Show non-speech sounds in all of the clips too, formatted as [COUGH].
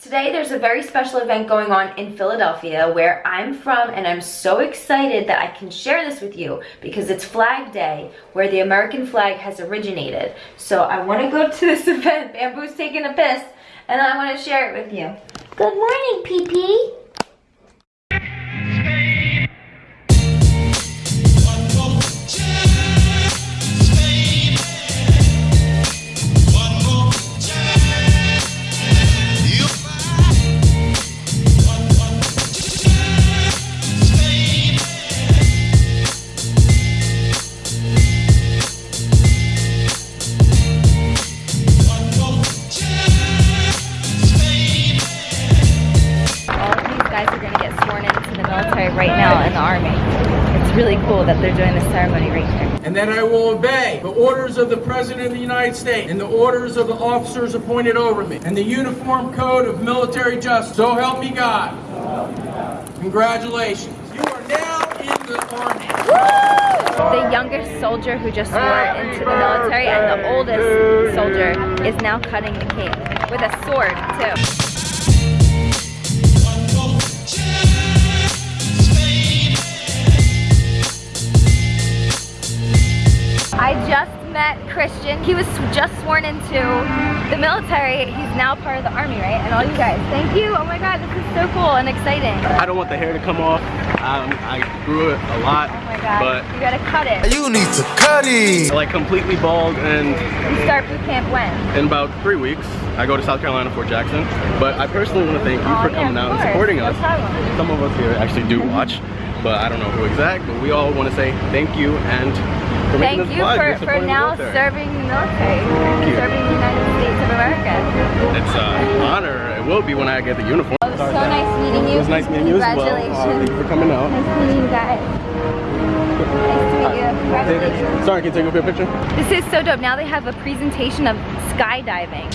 Today there's a very special event going on in Philadelphia where I'm from and I'm so excited that I can share this with you because it's Flag Day where the American flag has originated. So I want to go to this [LAUGHS] event, Bamboo's taking a piss, and I want to share it with you. Good morning, PP. Now in the army. It's really cool that they're doing this ceremony right here. And that I will obey the orders of the President of the United States and the orders of the officers appointed over me and the Uniform Code of Military Justice. So help me God. Congratulations. You are now in the Army. The youngest soldier who just swore into the military and the oldest soldier is now cutting the cake with a sword too. Met Christian. He was just sworn into the military. He's now part of the army, right? And all you guys, thank you. Oh my God, this is so cool and exciting. I don't want the hair to come off. Um, I grew it a lot. Oh my God, but you gotta cut it. You need to cut it. Like completely bald and... You start boot camp when? In about three weeks. I go to South Carolina, Fort Jackson. But I personally want to thank you oh, for coming yeah, out and supporting us. Some of us here actually do watch, but I don't know who exact. But we all want to say thank you and for Thank you for, for now serving the military, serving the United States of America. It's an honor. It will be when I get the uniform. It was so nice meeting you. It was nice meeting you as well. Congratulations. Uh, thank you for coming out. Nice meeting you guys. Nice to meet you. Congratulations. Sorry, can you take a picture? This is so dope. Now they have a presentation of skydiving.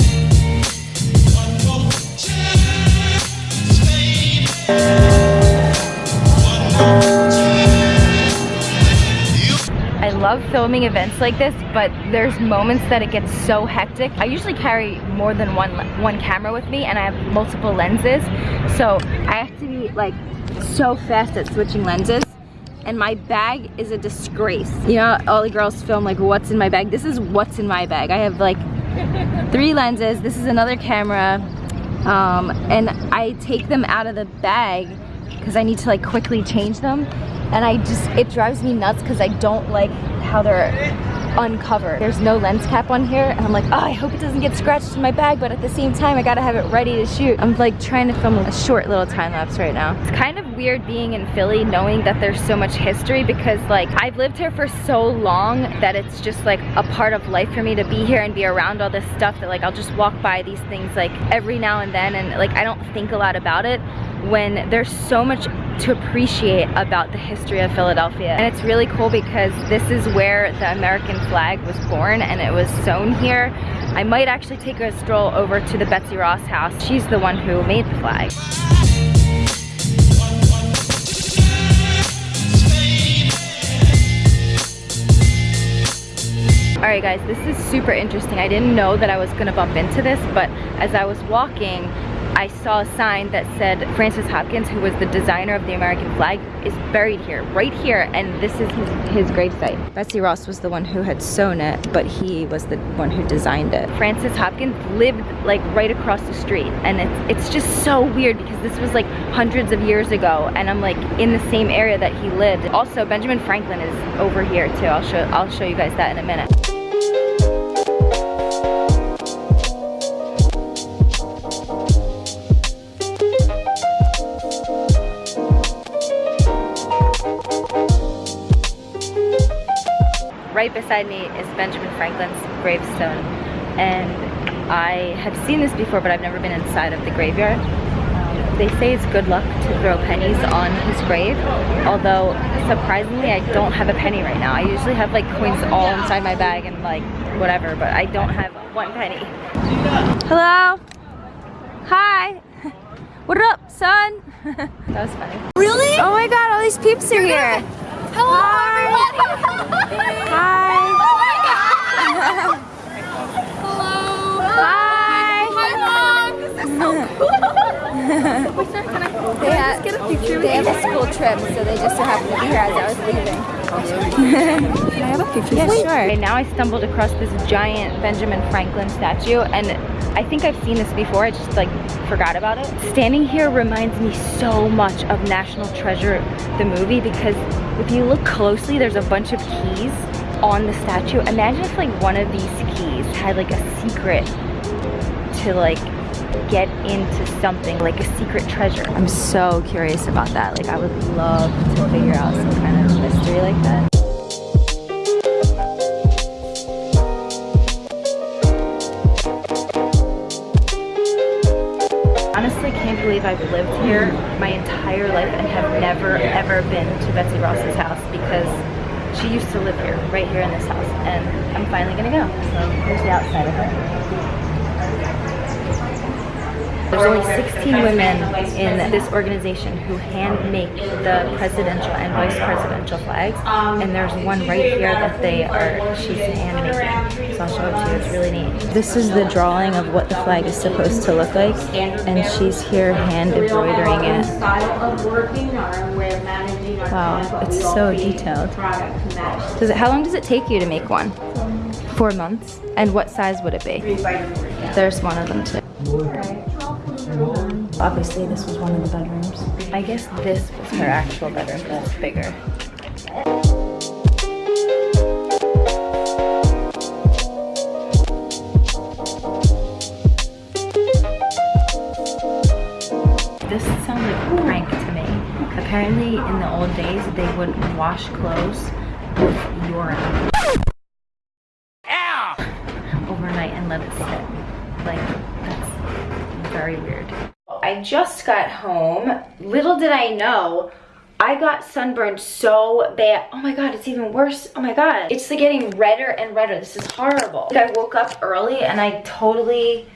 I love filming events like this, but there's moments that it gets so hectic. I usually carry more than one one camera with me and I have multiple lenses. So I have to be like so fast at switching lenses and my bag is a disgrace. You know, all the girls film like what's in my bag. This is what's in my bag. I have like [LAUGHS] three lenses. This is another camera. Um, and I take them out of the bag because I need to like quickly change them. And I just, it drives me nuts because I don't like how they're uncovered. There's no lens cap on here and I'm like, oh, I hope it doesn't get scratched in my bag, but at the same time, I gotta have it ready to shoot. I'm like trying to film a short little time lapse right now. It's kind of weird being in Philly knowing that there's so much history because like I've lived here for so long that it's just like a part of life for me to be here and be around all this stuff that like I'll just walk by these things like every now and then and like I don't think a lot about it when there's so much to appreciate about the history of Philadelphia. And it's really cool because this is where the American flag was born and it was sewn here. I might actually take a stroll over to the Betsy Ross house. She's the one who made the flag. Alright guys, this is super interesting. I didn't know that I was gonna bump into this, but as I was walking, I saw a sign that said Francis Hopkins, who was the designer of the American flag, is buried here, right here, and this is his, his gravesite. Betsy Ross was the one who had sewn it, but he was the one who designed it. Francis Hopkins lived like right across the street, and it's, it's just so weird because this was like hundreds of years ago, and I'm like in the same area that he lived. Also, Benjamin Franklin is over here too. I'll show, I'll show you guys that in a minute. Beside me is Benjamin Franklin's gravestone and I have seen this before but I've never been inside of the graveyard. They say it's good luck to throw pennies on his grave although surprisingly I don't have a penny right now. I usually have like coins all inside my bag and like whatever but I don't have one penny. Hello? Hi! [LAUGHS] What up, son? [LAUGHS] that was funny. Really? Oh my god, all these peeps are here. Hello, everybody. Hi. Oh my god. Hello. Hi. Hi, mom. This is so cool. They have, they have a school trip, so they just so happened to be here as I was leaving. Can I have a picture? Yeah, sure. Okay, now I stumbled across this giant Benjamin Franklin statue and I think I've seen this before, I just like forgot about it. Standing here reminds me so much of National Treasure, the movie, because if you look closely, there's a bunch of keys on the statue. Imagine if like one of these keys had like a secret to like get into something like a secret treasure. I'm so curious about that. Like I would love to figure out some kind of mystery like that. Honestly, can't believe I've lived here my entire life and have never ever been to Betsy Ross's house because she used to live here, right here in this house, and I'm finally gonna go. So here's the outside of it. There's only 16 women in this organization who hand make the presidential and vice presidential flags, and there's one right here that they are, she's hand making. So I'll show it to you, it's really neat. This is the drawing of what the flag is supposed to look like, and she's here hand embroidering it. Wow, it's so detailed. Does it, how long does it take you to make one? Four months. And what size would it be? There's one of them too. Obviously, this was one of the bedrooms. I guess this was her actual bedroom, but it's bigger. This sounds like a prank to me. Apparently, in the old days, they would wash clothes with urine. Overnight and let it sit. Like, that's very weird. I just got home. Little did I know, I got sunburned so bad. Oh my god, it's even worse. Oh my god. It's like getting redder and redder. This is horrible. I woke up early and I totally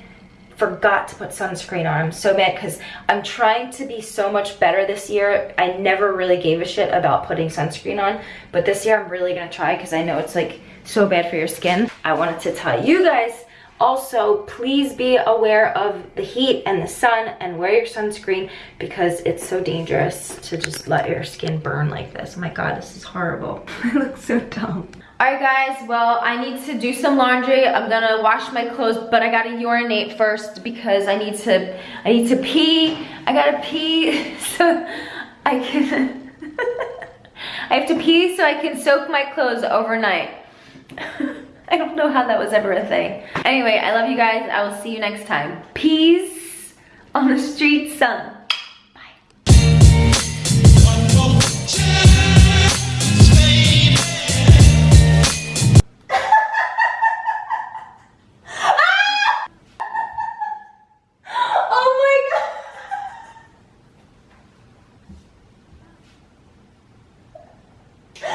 forgot to put sunscreen on. I'm so mad because I'm trying to be so much better this year. I never really gave a shit about putting sunscreen on, but this year I'm really gonna try because I know it's like so bad for your skin. I wanted to tell you guys also, please be aware of the heat and the sun and wear your sunscreen because it's so dangerous to just let your skin burn like this. Oh my God, this is horrible. [LAUGHS] I look so dumb. All right guys, well, I need to do some laundry. I'm gonna wash my clothes, but I gotta urinate first because I need to, I need to pee. I gotta pee [LAUGHS] so I can, [LAUGHS] I have to pee so I can soak my clothes overnight. [LAUGHS] I don't know how that was ever a thing. Anyway, I love you guys. I will see you next time. Peace on the street, sun.